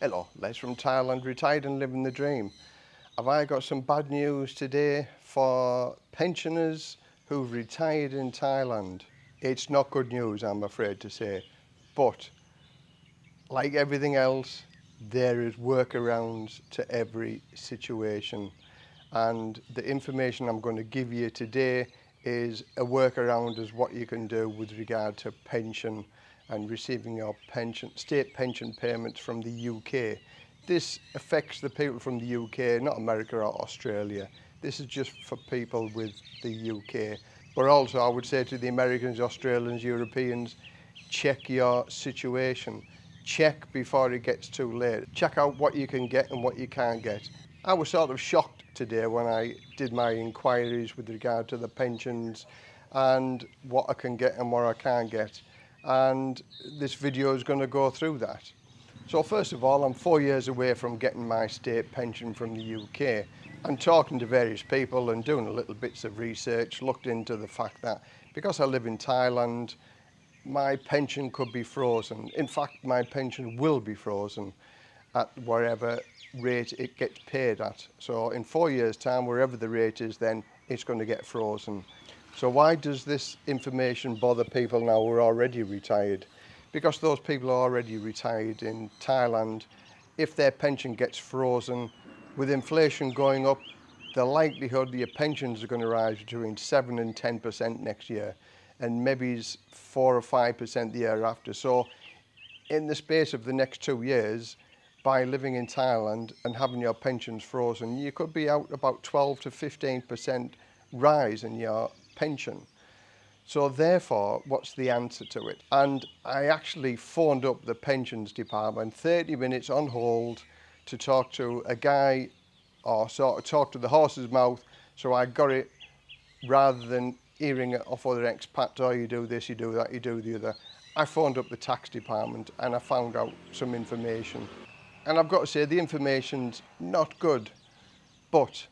Hello, Les from Thailand, retired and living the dream. Have I got some bad news today for pensioners who've retired in Thailand? It's not good news, I'm afraid to say, but like everything else, there is workarounds to every situation. And the information I'm going to give you today is a workaround as what you can do with regard to pension and receiving our pension, state pension payments from the UK. This affects the people from the UK, not America or Australia. This is just for people with the UK. But also I would say to the Americans, Australians, Europeans, check your situation. Check before it gets too late. Check out what you can get and what you can't get. I was sort of shocked today when I did my inquiries with regard to the pensions and what I can get and what I can't get and this video is going to go through that. So first of all, I'm four years away from getting my state pension from the UK and talking to various people and doing a little bits of research, looked into the fact that because I live in Thailand, my pension could be frozen. In fact, my pension will be frozen at whatever rate it gets paid at. So in four years time, wherever the rate is then, it's going to get frozen. So why does this information bother people now who are already retired? Because those people are already retired in Thailand. If their pension gets frozen, with inflation going up, the likelihood your pensions are going to rise between 7 and 10% next year, and maybe 4 or 5% the year after. So in the space of the next two years, by living in Thailand and having your pensions frozen, you could be out about 12 to 15% rise in your pension. So therefore, what's the answer to it? And I actually phoned up the pensions department, 30 minutes on hold to talk to a guy or sort of talk to the horse's mouth. So I got it rather than hearing it off other expats, oh, you do this, you do that, you do the other. I phoned up the tax department and I found out some information. And I've got to say, the information's not good, but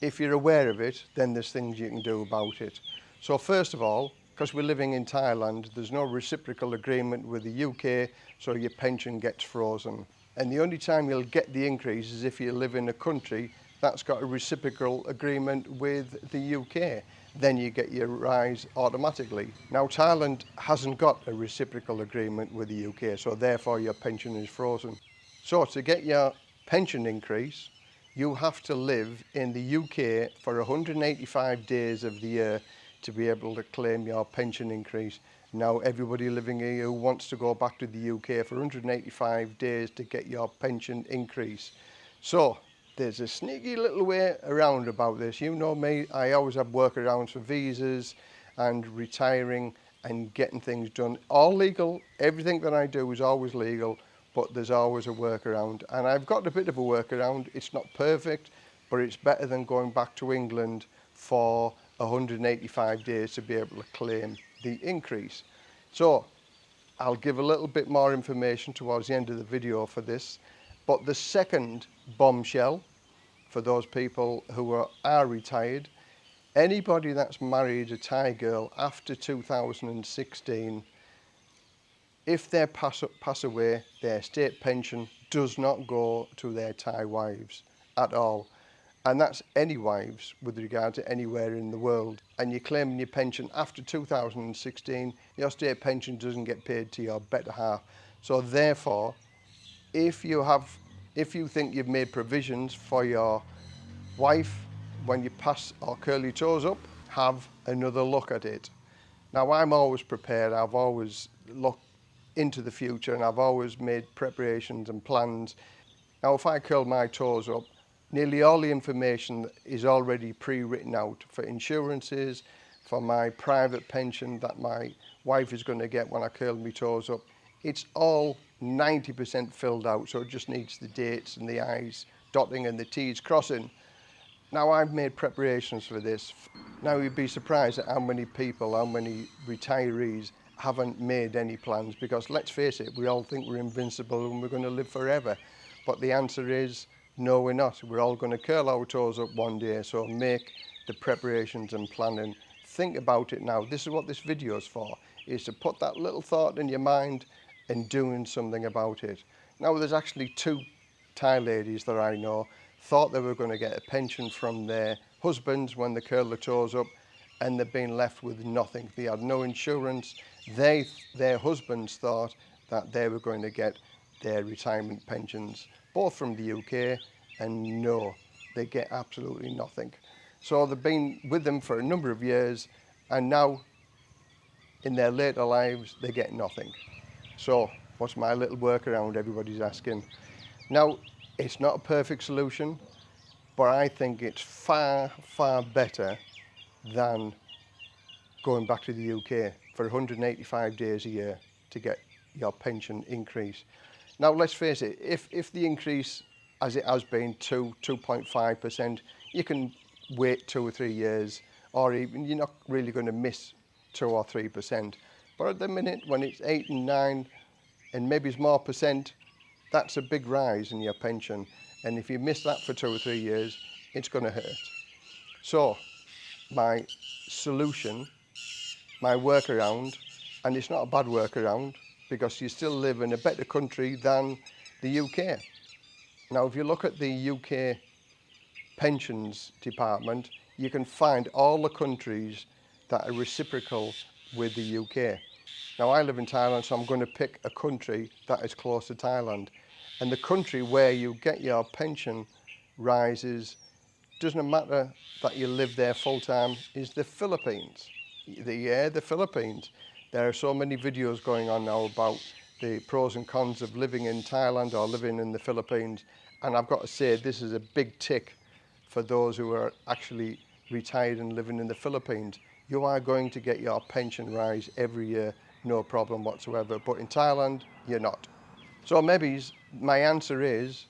if you're aware of it, then there's things you can do about it. So first of all, because we're living in Thailand, there's no reciprocal agreement with the UK, so your pension gets frozen. And the only time you'll get the increase is if you live in a country that's got a reciprocal agreement with the UK. Then you get your rise automatically. Now, Thailand hasn't got a reciprocal agreement with the UK, so therefore your pension is frozen. So to get your pension increase, you have to live in the UK for 185 days of the year to be able to claim your pension increase. Now everybody living here who wants to go back to the UK for 185 days to get your pension increase. So there's a sneaky little way around about this. You know me, I always have workarounds for visas and retiring and getting things done. All legal, everything that I do is always legal but there's always a workaround. And I've got a bit of a workaround. It's not perfect, but it's better than going back to England for 185 days to be able to claim the increase. So I'll give a little bit more information towards the end of the video for this. But the second bombshell for those people who are, are retired, anybody that's married a Thai girl after 2016 If they pass, pass away, their state pension does not go to their Thai wives at all. And that's any wives with regard to anywhere in the world. And you're claiming your pension after 2016, your state pension doesn't get paid to your better half. So therefore, if you have, if you think you've made provisions for your wife when you pass or curl your toes up, have another look at it. Now I'm always prepared, I've always looked into the future and I've always made preparations and plans. Now if I curl my toes up, nearly all the information is already pre-written out for insurances, for my private pension that my wife is going to get when I curl my toes up. It's all 90% filled out, so it just needs the dates and the I's dotting and the T's crossing. Now I've made preparations for this. Now you'd be surprised at how many people, how many retirees haven't made any plans because let's face it, we all think we're invincible and we're going to live forever. But the answer is no, we're not. We're all going to curl our toes up one day. So make the preparations and planning. Think about it now. This is what this video is for, is to put that little thought in your mind and doing something about it. Now, there's actually two Thai ladies that I know thought they were going to get a pension from their husbands when they curl their toes up and they've been left with nothing. They had no insurance. They, their husbands thought that they were going to get their retirement pensions, both from the UK and no, they get absolutely nothing. So they've been with them for a number of years and now in their later lives, they get nothing. So what's my little workaround everybody's asking? Now, it's not a perfect solution, but I think it's far, far better than going back to the UK for 185 days a year to get your pension increase. Now, let's face it, if, if the increase, as it has been, 2, 2.5%, you can wait two or three years, or even you're not really going to miss 2 or 3%. But at the minute, when it's 8 and 9 and maybe it's more percent, that's a big rise in your pension. And if you miss that for two or three years, it's going to hurt. So my solution, my workaround, and it's not a bad workaround because you still live in a better country than the UK. Now, if you look at the UK pensions department, you can find all the countries that are reciprocal with the UK. Now, I live in Thailand, so I'm going to pick a country that is close to Thailand. And the country where you get your pension rises doesn't matter that you live there full time, is the Philippines. The, yeah, the Philippines. There are so many videos going on now about the pros and cons of living in Thailand or living in the Philippines. And I've got to say, this is a big tick for those who are actually retired and living in the Philippines. You are going to get your pension rise every year, no problem whatsoever. But in Thailand, you're not. So maybe my answer is,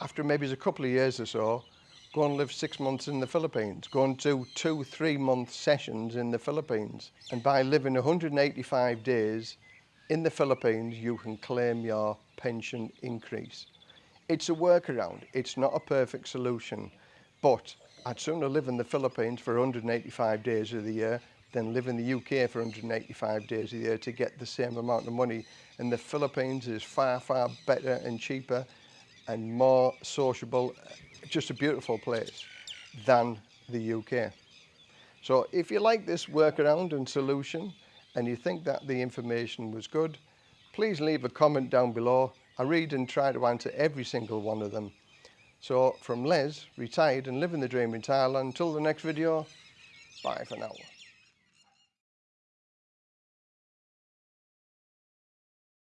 after maybe a couple of years or so, go and live six months in the Philippines, go and do two, three month sessions in the Philippines. And by living 185 days in the Philippines, you can claim your pension increase. It's a workaround, it's not a perfect solution, but I'd sooner live in the Philippines for 185 days of the year than live in the UK for 185 days a year to get the same amount of money. And the Philippines is far, far better and cheaper and more sociable, just a beautiful place than the UK. So if you like this workaround and solution and you think that the information was good, please leave a comment down below. I read and try to answer every single one of them. So from Les, retired and living the dream in Thailand, until the next video, bye for now.